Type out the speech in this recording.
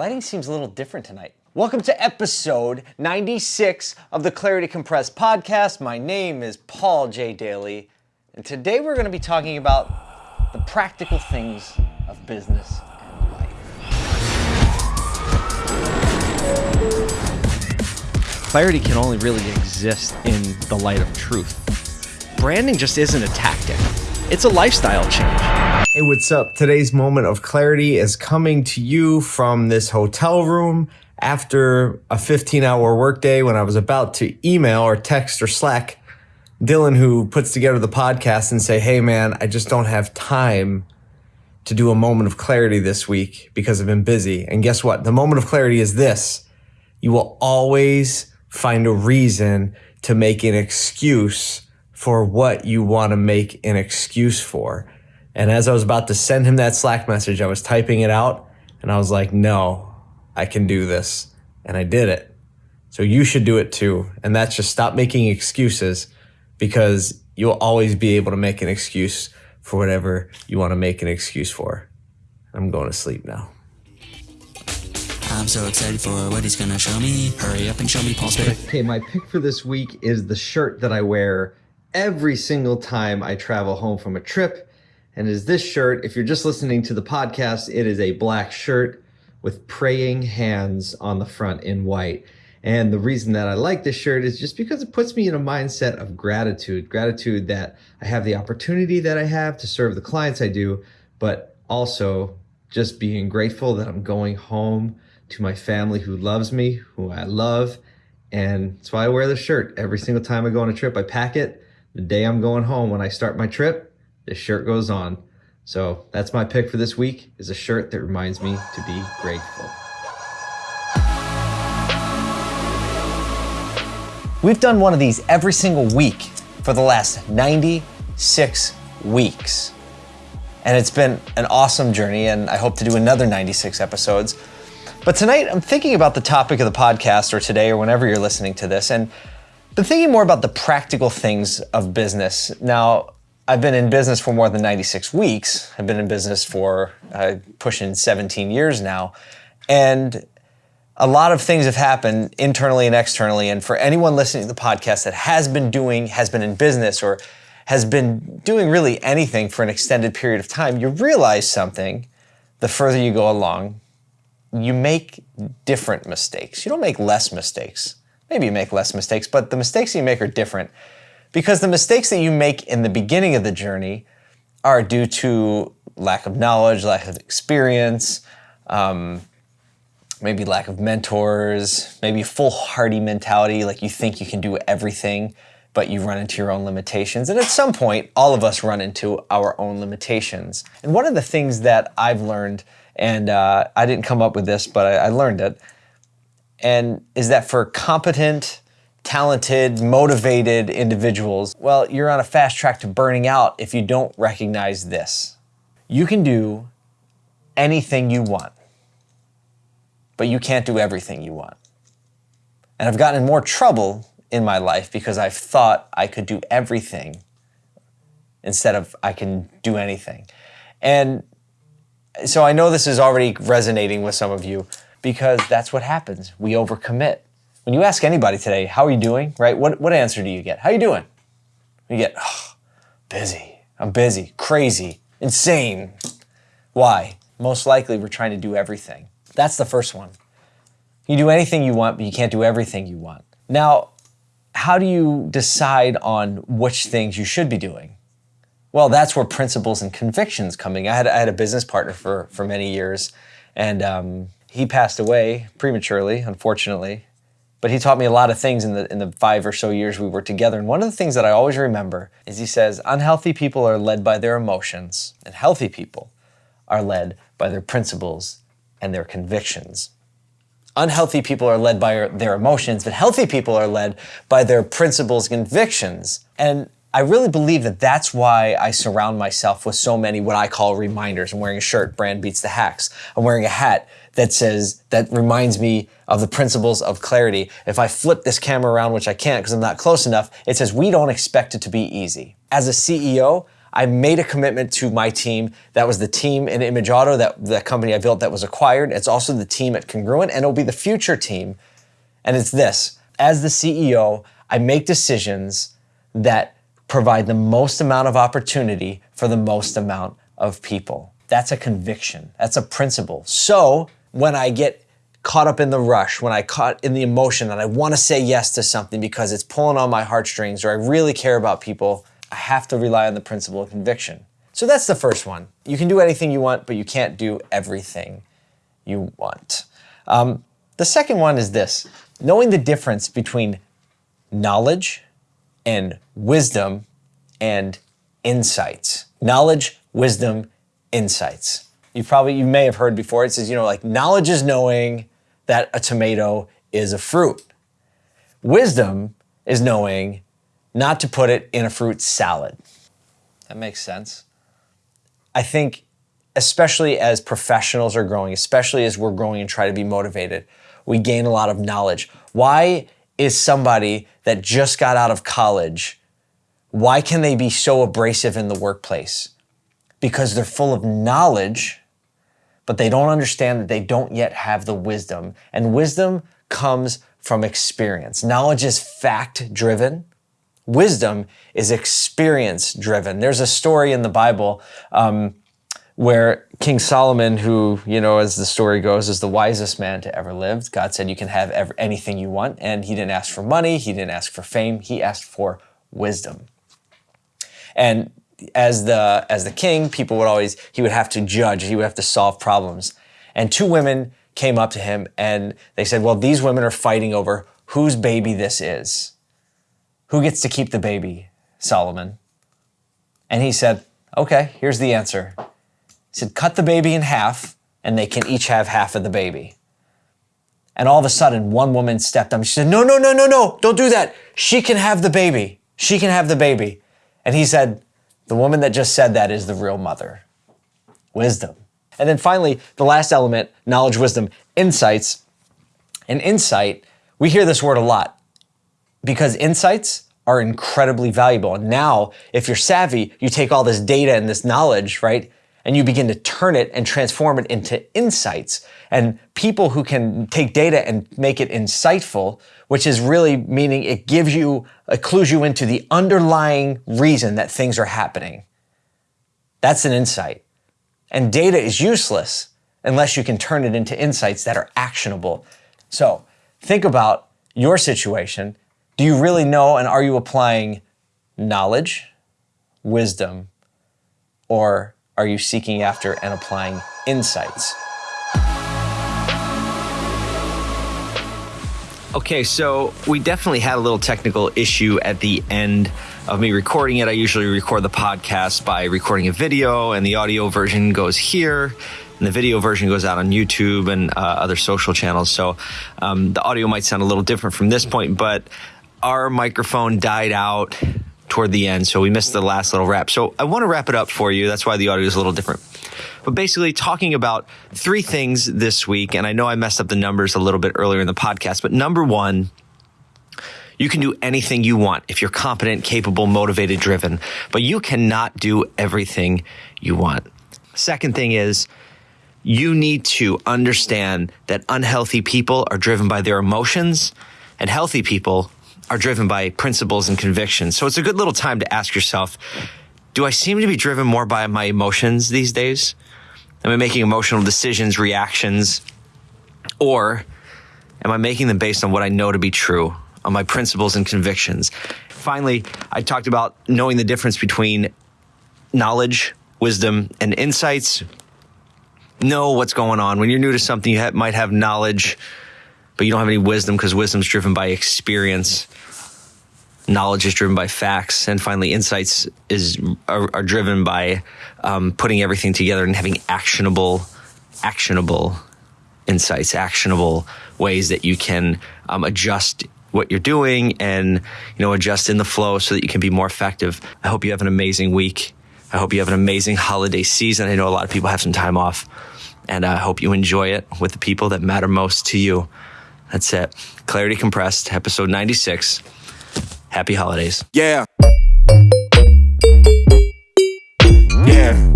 Lighting seems a little different tonight. Welcome to episode 96 of the Clarity Compressed podcast. My name is Paul J. Daly, and today we're going to be talking about the practical things of business and life. Clarity can only really exist in the light of truth. Branding just isn't a tactic, it's a lifestyle change. Hey, what's up? Today's moment of clarity is coming to you from this hotel room after a 15 hour workday when I was about to email or text or Slack Dylan, who puts together the podcast, and say, Hey, man, I just don't have time to do a moment of clarity this week because I've been busy. And guess what? The moment of clarity is this you will always find a reason to make an excuse for what you want to make an excuse for. And as I was about to send him that Slack message, I was typing it out and I was like, no, I can do this. And I did it. So you should do it too. And that's just stop making excuses because you'll always be able to make an excuse for whatever you want to make an excuse for. I'm going to sleep now. I'm so excited for what he's gonna show me. Hurry up and show me Paul's pick. Okay, my pick for this week is the shirt that I wear every single time I travel home from a trip and is this shirt. If you're just listening to the podcast, it is a black shirt with praying hands on the front in white. And the reason that I like this shirt is just because it puts me in a mindset of gratitude gratitude that I have the opportunity that I have to serve the clients I do, but also just being grateful that I'm going home to my family who loves me, who I love. And that's why I wear the shirt every single time I go on a trip. I pack it the day I'm going home when I start my trip this shirt goes on. So that's my pick for this week is a shirt that reminds me to be grateful. We've done one of these every single week for the last 96 weeks. And it's been an awesome journey, and I hope to do another 96 episodes. But tonight, I'm thinking about the topic of the podcast, or today, or whenever you're listening to this, and been thinking more about the practical things of business. Now, I've been in business for more than 96 weeks. I've been in business for uh, pushing 17 years now. And a lot of things have happened internally and externally. And for anyone listening to the podcast that has been doing, has been in business, or has been doing really anything for an extended period of time, you realize something the further you go along. You make different mistakes. You don't make less mistakes. Maybe you make less mistakes, but the mistakes you make are different because the mistakes that you make in the beginning of the journey are due to lack of knowledge, lack of experience, um, maybe lack of mentors, maybe foolhardy mentality, like you think you can do everything, but you run into your own limitations. And at some point, all of us run into our own limitations. And one of the things that I've learned, and uh, I didn't come up with this, but I, I learned it, and is that for competent, talented, motivated individuals, well, you're on a fast track to burning out if you don't recognize this. You can do anything you want, but you can't do everything you want. And I've gotten in more trouble in my life because I've thought I could do everything instead of I can do anything. And so I know this is already resonating with some of you because that's what happens. We overcommit. When you ask anybody today, how are you doing, right? What, what answer do you get? How are you doing? You get, oh, busy. I'm busy, crazy, insane. Why? Most likely we're trying to do everything. That's the first one. You do anything you want, but you can't do everything you want. Now, how do you decide on which things you should be doing? Well, that's where principles and convictions coming. I had, I had a business partner for, for many years, and um, he passed away prematurely, unfortunately. But he taught me a lot of things in the in the five or so years we were together. And one of the things that I always remember is he says, unhealthy people are led by their emotions, and healthy people are led by their principles and their convictions. Unhealthy people are led by their emotions, but healthy people are led by their principles and convictions. And I really believe that that's why I surround myself with so many what I call reminders. I'm wearing a shirt, brand beats the hacks. I'm wearing a hat that says, that reminds me of the principles of clarity. If I flip this camera around, which I can't because I'm not close enough, it says, we don't expect it to be easy. As a CEO, I made a commitment to my team. That was the team in Image Auto, that the company I built that was acquired. It's also the team at Congruent, and it'll be the future team. And it's this as the CEO, I make decisions that provide the most amount of opportunity for the most amount of people. That's a conviction, that's a principle. So when I get caught up in the rush, when I caught in the emotion and I want to say yes to something because it's pulling on my heartstrings or I really care about people, I have to rely on the principle of conviction. So that's the first one. You can do anything you want, but you can't do everything you want. Um, the second one is this knowing the difference between knowledge and wisdom and insights. Knowledge, wisdom, insights. You probably you may have heard before it says, you know, like knowledge is knowing that a tomato is a fruit. Wisdom is knowing not to put it in a fruit salad. That makes sense. I think especially as professionals are growing, especially as we're growing and try to be motivated, we gain a lot of knowledge. Why is somebody that just got out of college, why can they be so abrasive in the workplace? Because they're full of knowledge, but they don't understand that they don't yet have the wisdom. And wisdom comes from experience. Knowledge is fact driven. Wisdom is experience driven. There's a story in the Bible um, where King Solomon, who, you know, as the story goes, is the wisest man to ever live. God said, You can have ever, anything you want. And he didn't ask for money, he didn't ask for fame, he asked for wisdom. And as the as the king, people would always he would have to judge, he would have to solve problems. And two women came up to him and they said, "Well, these women are fighting over whose baby this is. Who gets to keep the baby, Solomon?" And he said, "Okay, here's the answer. He said, cut the baby in half, and they can each have half of the baby. And all of a sudden, one woman stepped up. She said, No, no, no, no, no, don't do that. She can have the baby. She can have the baby. And he said, The woman that just said that is the real mother. Wisdom. And then finally, the last element knowledge, wisdom, insights. And insight, we hear this word a lot because insights are incredibly valuable. And now, if you're savvy, you take all this data and this knowledge, right? And you begin to turn it and transform it into insights. And people who can take data and make it insightful, which is really meaning it gives you, it clues you into the underlying reason that things are happening. That's an insight. And data is useless unless you can turn it into insights that are actionable. So think about your situation. Do you really know and are you applying knowledge, wisdom, or are you seeking after and applying insights? Okay, so we definitely had a little technical issue at the end of me recording it. I usually record the podcast by recording a video, and the audio version goes here, and the video version goes out on YouTube and uh, other social channels. So um, the audio might sound a little different from this point, but our microphone died out toward the end. So we missed the last little wrap. So I want to wrap it up for you. That's why the audio is a little different. But basically, talking about three things this week. And I know I messed up the numbers a little bit earlier in the podcast, but number one, you can do anything you want if you're competent, capable, motivated, driven, but you cannot do everything you want. Second thing is, you need to understand that unhealthy people are driven by their emotions and healthy people are driven by principles and convictions. So it's a good little time to ask yourself, do I seem to be driven more by my emotions these days? Am I making emotional decisions, reactions, or am I making them based on what I know to be true, on my principles and convictions? Finally, I talked about knowing the difference between knowledge, wisdom, and insights. Know what's going on. When you're new to something, you might have knowledge, but you don't have any wisdom because wisdom's driven by experience knowledge is driven by facts, and finally, insights is are, are driven by um, putting everything together and having actionable, actionable insights, actionable ways that you can um, adjust what you're doing and you know adjust in the flow so that you can be more effective. I hope you have an amazing week. I hope you have an amazing holiday season. I know a lot of people have some time off, and I hope you enjoy it with the people that matter most to you. That's it. Clarity Compressed, episode 96. Happy holidays. Yeah. Yeah.